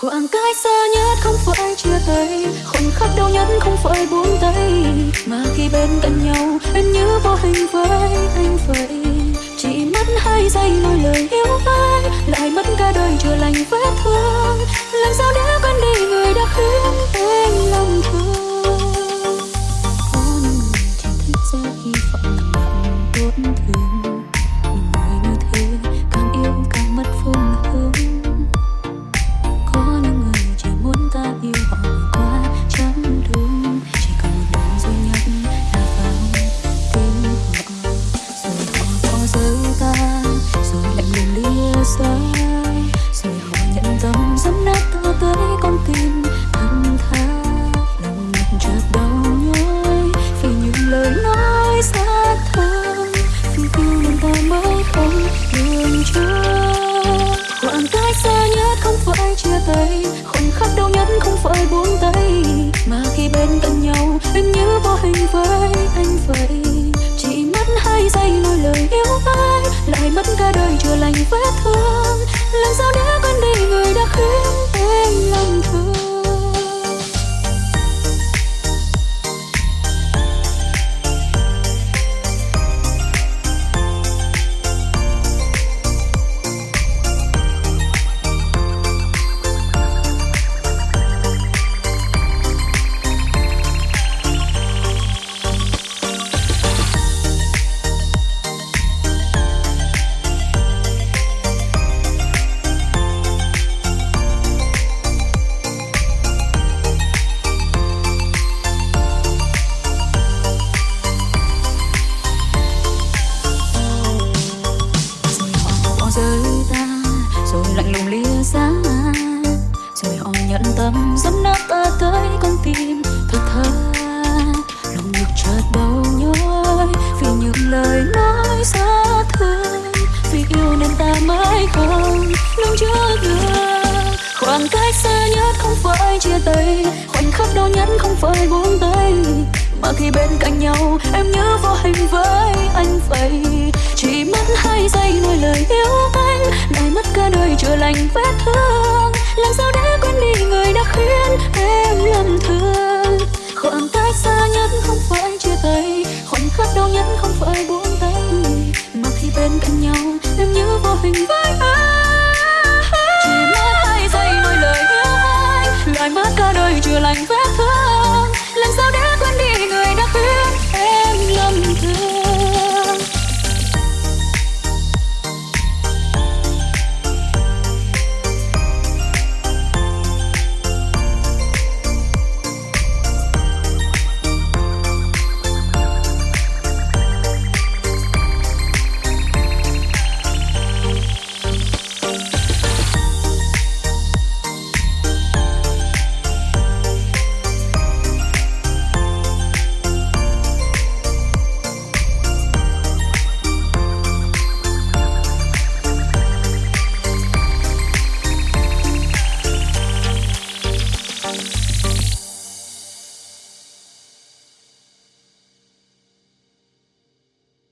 khoảng cách xa nhất không phải chia tay, khoảnh khắc đau nhất không phải buông tay. Mà khi bên cạnh nhau, em như vô hình với anh vậy. Chỉ mất hai giây nói lời yêu ai lại mất cả đời chữa lành vết thương. Làm sao để quên đi người đã khiến cách không phải chia tay. Khoảnh khắc đau nhất không phải buông tay, mà khi bên cạnh nhau, em như vô hình với anh vậy. Chỉ mất hai giây nói lời yêu ai, lại mất cả đời chữa lành vết thương. Nhận tâm dẫm nát ta tới con tim. Thật thà, lòng ngực chợt đau nhói vì những lời nói xa thương. Vì yêu nên ta mãi không nương trước được. Khoảng cách xa nhất không phải chia tay, khoảnh khắc đau nhất không phải buông tay. Mà khi bên cạnh nhau, em nhớ vô hình với anh vậy. Chỉ mất hai giây nói lời yêu anh, lại mất cả đời chữa lành vết thương. đau nhất không phải buông tay mà khi bên cạnh nhau, em như vô hình với anh chỉ mất hai giây nói lời yêu anh lại mất cả đời chưa lành với Bye.